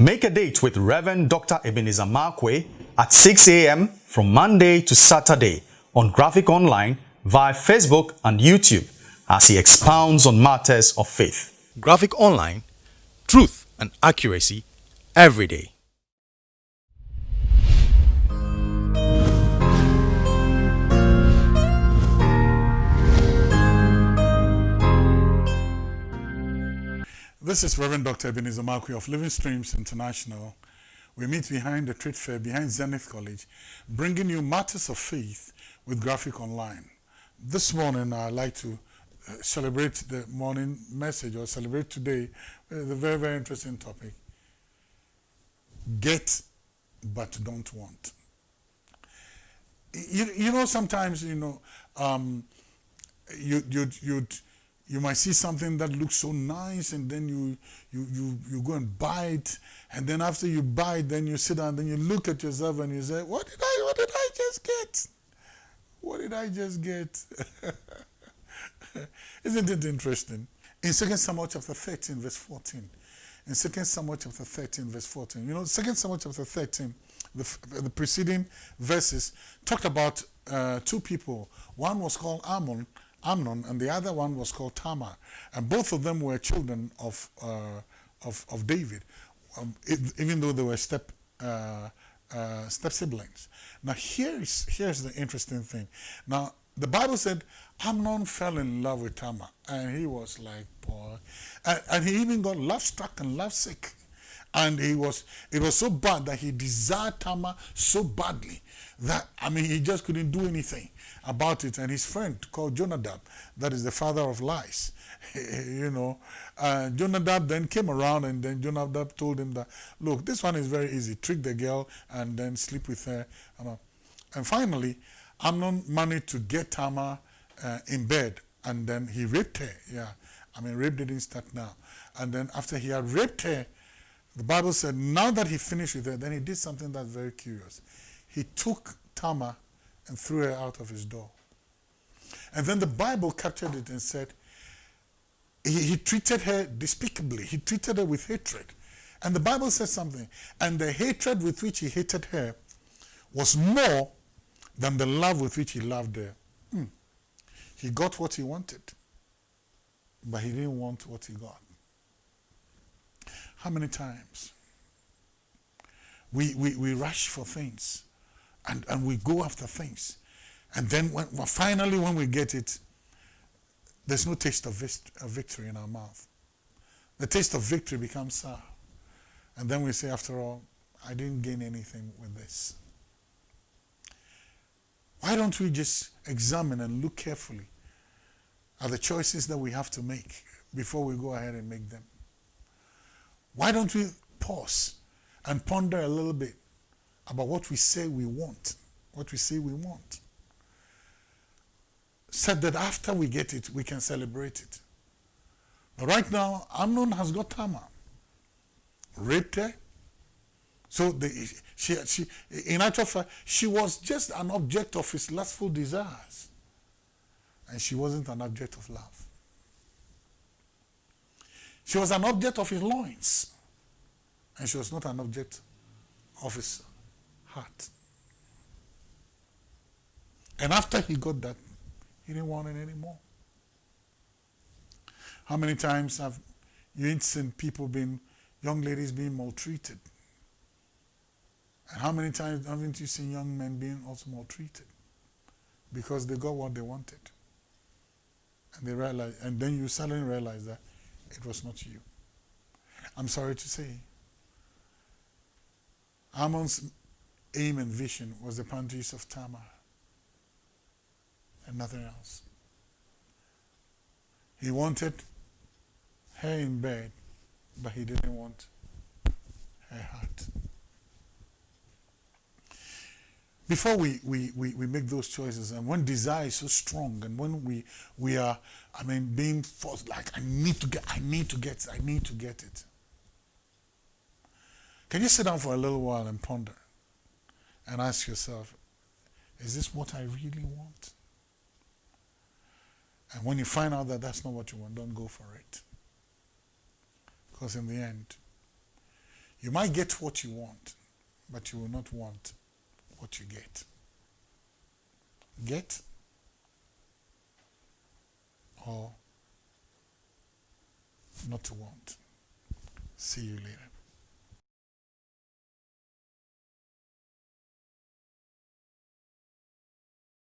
Make a date with Reverend Dr. Ebenezer Markwei at 6 a.m. from Monday to Saturday on Graphic Online via Facebook and YouTube as he expounds on matters of faith. Graphic Online, truth and accuracy every day. This is Reverend Dr. Ebenezer Markwei of Living Streams International. We meet behind the trade fair, behind Zenith College, bringing you matters of faith with Graphic Online. This morning, I'd like to uh, celebrate the morning message or celebrate today with a very, very interesting topic. Get, but don't want. You, you know, sometimes, you know, um, you, you'd, you'd, you might see something that looks so nice and then you, you, you, you go and buy it and then after you buy it then you sit down and then you look at yourself and you say what did I what did I just get? What did I just get? Isn't it interesting? In 2 Samuel chapter 13 verse 14 in 2 Samuel chapter 13 verse 14 you know 2 Samuel chapter 13 the, the preceding verses talked about uh, two people. One was called Ammon Amnon, and the other one was called Tamar. And both of them were children of, uh, of, of, David, um, it, even though they were step, uh, uh, step siblings. Now, here's, here's the interesting thing. Now, the Bible said Amnon fell in love with Tamar, and he was like, boy. And, and he even got love struck and love sick. And he was, it was so bad that he desired Tamar so badly that, I mean, he just couldn't do anything about it. And his friend called Jonadab, that is the father of lies, you know, uh, Jonadab then came around and then Jonadab told him that, look, this one is very easy. Trick the girl and then sleep with her. And finally, Amnon managed to get Tamar uh, in bed and then he raped her. Yeah, I mean, rape didn't start now. And then after he had raped her, the Bible said now that he finished with her, then he did something that's very curious. He took Tamar and threw her out of his door. And then the Bible captured it and said, he, he treated her despicably. He treated her with hatred. And the Bible says something. And the hatred with which he hated her was more than the love with which he loved her. Hmm. He got what he wanted, but he didn't want what he got. How many times we, we, we rush for things and, and we go after things. And then when, well, finally when we get it, there's no taste of, of victory in our mouth. The taste of victory becomes sour. And then we say, after all, I didn't gain anything with this. Why don't we just examine and look carefully at the choices that we have to make before we go ahead and make them? Why don't we pause and ponder a little bit about what we say we want, what we say we want? Said that after we get it, we can celebrate it. But right now, Amnon has got Tamar, raped her. So the, she, she, in actual fact, she was just an object of his lustful desires. And she wasn't an object of love. She was an object of his loins. And she was not an object of his heart. And after he got that, he didn't want it anymore. How many times have you seen people being, young ladies being maltreated? And how many times haven't you seen young men being also maltreated? Because they got what they wanted. And they realize, and then you suddenly realize that it was not you. I'm sorry to say. Amnon's aim and vision was the panties of Tamar and nothing else. He wanted her in bed, but he didn't want her heart. Before we, we, we, we make those choices, and when desire is so strong, and when we, we are, I mean, being forced, like, I need to get, I need to get, I need to get it. Can you sit down for a little while and ponder and ask yourself, is this what I really want? And when you find out that that's not what you want, don't go for it. Because in the end, You might get what you want, but you will not want what you get. Get or not to want. See you later.